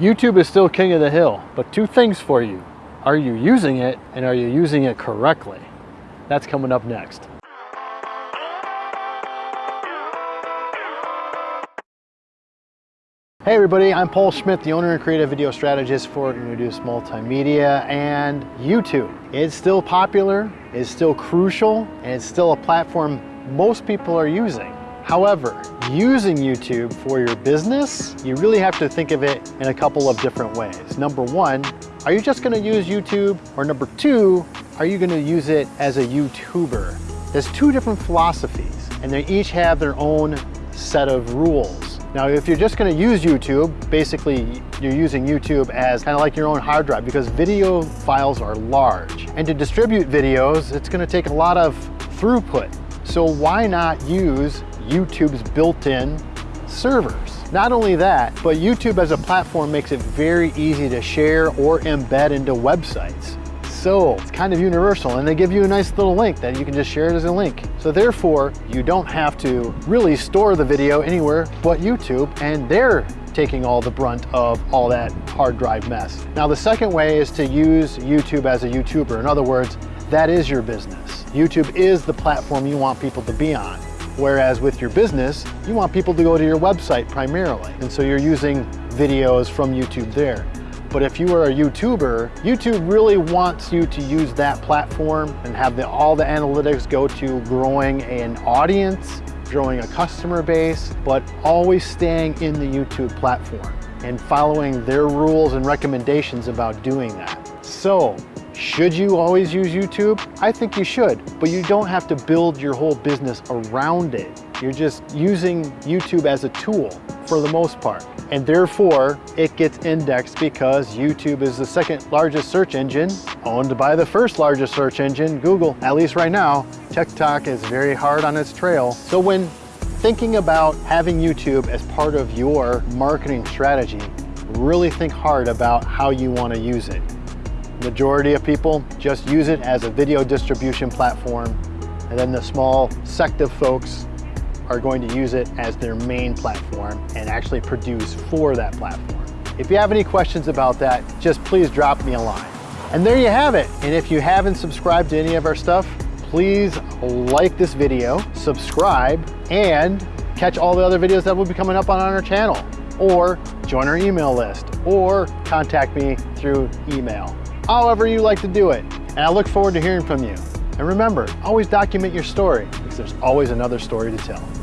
YouTube is still king of the hill, but two things for you. Are you using it and are you using it correctly? That's coming up next. Hey everybody, I'm Paul Schmidt, the owner and creative video strategist for Introduce Multimedia and YouTube. It's still popular, it's still crucial, and it's still a platform most people are using. However, using YouTube for your business, you really have to think of it in a couple of different ways. Number one, are you just gonna use YouTube? Or number two, are you gonna use it as a YouTuber? There's two different philosophies, and they each have their own set of rules. Now, if you're just gonna use YouTube, basically you're using YouTube as kind of like your own hard drive because video files are large. And to distribute videos, it's gonna take a lot of throughput. So why not use YouTube's built-in servers? Not only that, but YouTube as a platform makes it very easy to share or embed into websites. So it's kind of universal and they give you a nice little link that you can just share it as a link. So therefore, you don't have to really store the video anywhere but YouTube and they're taking all the brunt of all that hard drive mess. Now the second way is to use YouTube as a YouTuber. In other words, that is your business. YouTube is the platform you want people to be on. Whereas with your business, you want people to go to your website primarily. And so you're using videos from YouTube there. But if you are a YouTuber, YouTube really wants you to use that platform and have the, all the analytics go to growing an audience, growing a customer base, but always staying in the YouTube platform and following their rules and recommendations about doing that. So should you always use YouTube? I think you should, but you don't have to build your whole business around it. You're just using YouTube as a tool for the most part and therefore it gets indexed because YouTube is the second largest search engine owned by the first largest search engine, Google. At least right now, TikTok is very hard on its trail. So when thinking about having YouTube as part of your marketing strategy, really think hard about how you want to use it. Majority of people just use it as a video distribution platform and then the small sect of folks are going to use it as their main platform and actually produce for that platform. If you have any questions about that, just please drop me a line. And there you have it. And if you haven't subscribed to any of our stuff, please like this video, subscribe, and catch all the other videos that will be coming up on our channel, or join our email list, or contact me through email. However you like to do it. And I look forward to hearing from you. And remember, always document your story because there's always another story to tell.